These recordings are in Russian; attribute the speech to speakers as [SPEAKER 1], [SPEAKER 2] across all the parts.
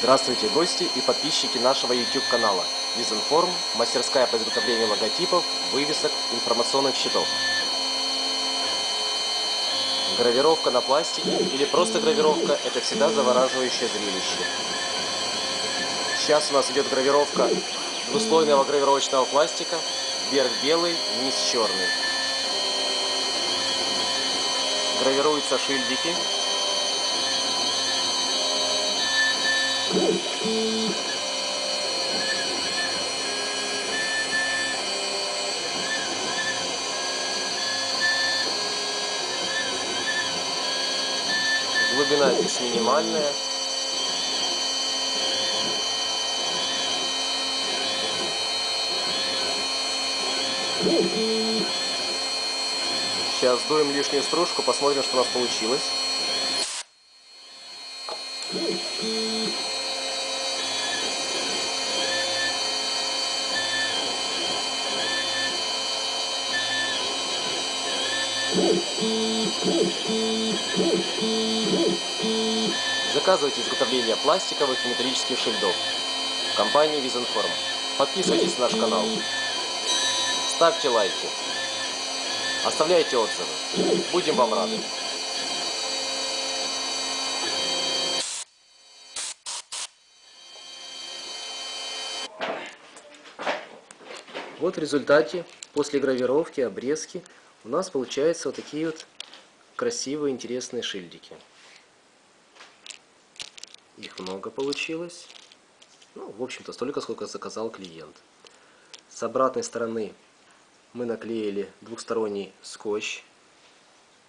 [SPEAKER 1] Здравствуйте, гости и подписчики нашего YouTube канала Визинформ, мастерская по изготовлению логотипов, вывесок, информационных щитов. Гравировка на пластике или просто гравировка – это всегда завораживающее зрелище. Сейчас у нас идет гравировка двуслойного гравировочного пластика, верх белый, низ черный. Гравируются шильдики. Глубина здесь минимальная. Сейчас дуем лишнюю стружку, посмотрим, что у нас получилось. Заказывайте изготовление пластиковых и металлических шильдов в компании Визенформ. Подписывайтесь на наш канал. Ставьте лайки. Оставляйте отзывы. Будем вам рады. Вот в результате, после гравировки, обрезки, у нас получаются вот такие вот красивые, интересные шильдики. Их много получилось. Ну, в общем-то, столько, сколько заказал клиент. С обратной стороны мы наклеили двухсторонний скотч.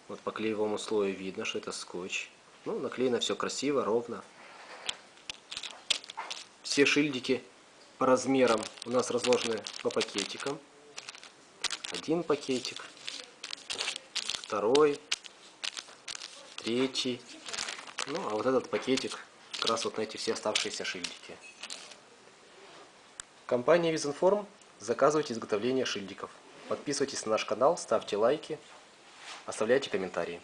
[SPEAKER 1] Вот по клеевому слою видно, что это скотч. Ну, наклеено все красиво, ровно. Все шильдики по размерам у нас разложены по пакетикам. Один пакетик, второй, третий. Ну, а вот этот пакетик как раз вот на эти все оставшиеся шильдики. Компания Визинформ. Заказывайте изготовление шильдиков. Подписывайтесь на наш канал, ставьте лайки, оставляйте комментарии.